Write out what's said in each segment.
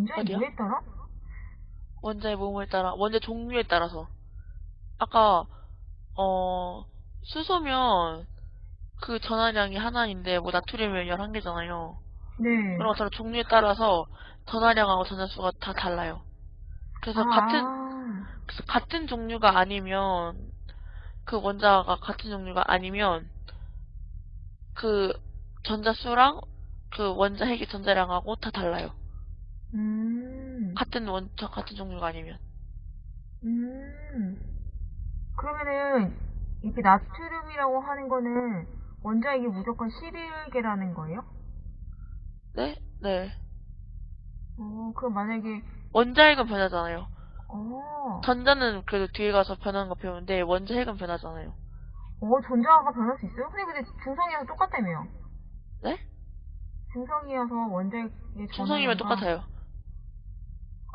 원자의 어디요? 뭐에 따라? 원자의 모음에 따라, 원자 종류에 따라서. 아까, 어, 수소면 그 전하량이 하나인데, 뭐 나트륨이면 11개잖아요. 네. 그런 것처럼 종류에 따라서 전하량하고 전하수가 다 달라요. 그래서 아, 같은, 그래서 같은 종류가 아니면, 그 원자가 같은 종류가 아니면, 그 전자수랑 그 원자 핵의 전자량하고 다 달라요. 음, 같은 원, 저 같은 종류가 아니면. 음. 그러면은, 이렇게 나트륨이라고 하는 거는 원자핵이 무조건 11개라는 거예요? 네? 네. 어, 그럼 만약에, 원자핵은 변하잖아요. 어, 전자는 그래도 뒤에 가서 변하는 거 배우는데, 원자핵은 변하잖아요. 어, 전자가 변할 수 있어요? 근데 근데 중성이랑 똑같다며요. 네? 중성이어서 원자핵의 중성이면 똑같아요.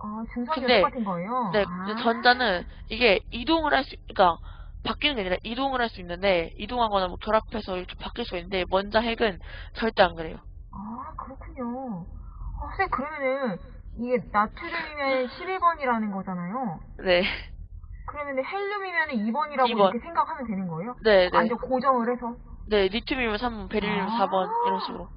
아, 중성이 근데- 똑같은 거예요? 네, 아. 전자는 이게 이동을 할 수, 그러니까 바뀌는 게 아니라 이동을 할 수 있는데, 이동하거나 뭐 결합해서 이렇게 바뀔 수 있는데, 원자핵은 절대 안 그래요. 아, 그렇군요. 아, 선생님, 그러면은, 이게 나트륨이면 11번이라는 거잖아요. 네. 그러면은 헬륨이면 2번이라고 2번. 이렇게 생각하면 되는 거예요? 네, 네. 완전 고정을 해서? 네, 리튬이면 3번, 베릴륨 아. 4번, 이런 식으로.